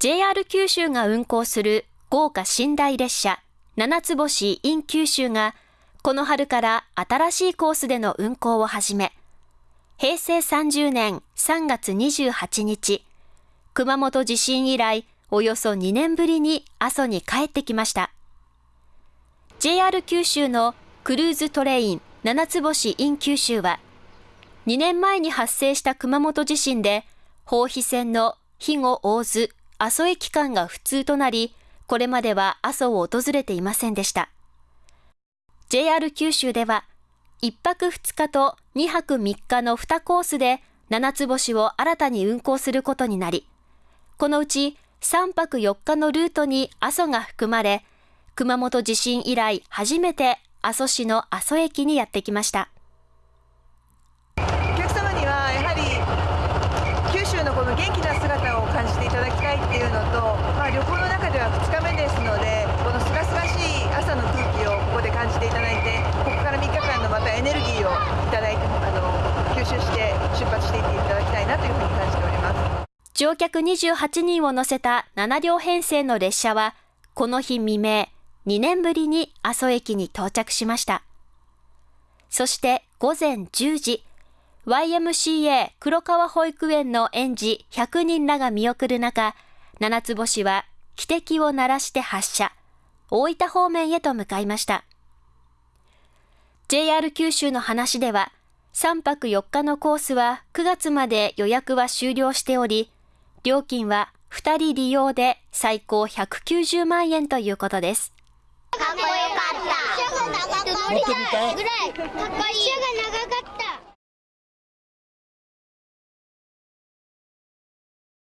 JR 九州が運行する豪華寝台列車七つ星 in 九州がこの春から新しいコースでの運行を始め、平成30年3月28日、熊本地震以来およそ2年ぶりに阿蘇に帰ってきました。JR 九州のクルーズトレイン七つ星 in 九州は、2年前に発生した熊本地震で、放飛線の肥後大津阿蘇駅間が不通となり、これまでは阿蘇を訪れていませんでした。JR 九州では、1泊2日と2泊3日の2コースで7つ星を新たに運行することになり、このうち3泊4日のルートに阿蘇が含まれ、熊本地震以来初めて阿蘇市の阿蘇駅にやってきました。お客様にはやはり九州のこの元気な姿を感じていただきたいっていうのと、まあ、旅行の中では2日目ですので、このすがすがしい朝の空気をここで感じていただいて、ここから3日間のまたエネルギーをいただいて、あの吸収して出発していっていただきたいなというふうに感じております。乗客28人を乗せた7両編成の列車は、この日未明、2年ぶりに阿蘇駅に到着しました。そして午前10時、YMCA 黒川保育園の園児100人らが見送る中、七つ星は汽笛を鳴らして発車、大分方面へと向かいました。JR 九州の話では、3泊4日のコースは9月まで予約は終了しており、料金は2人利用で最高190万円ということです。かっこよかった。持ってみたい。ぐらい。かっこいい。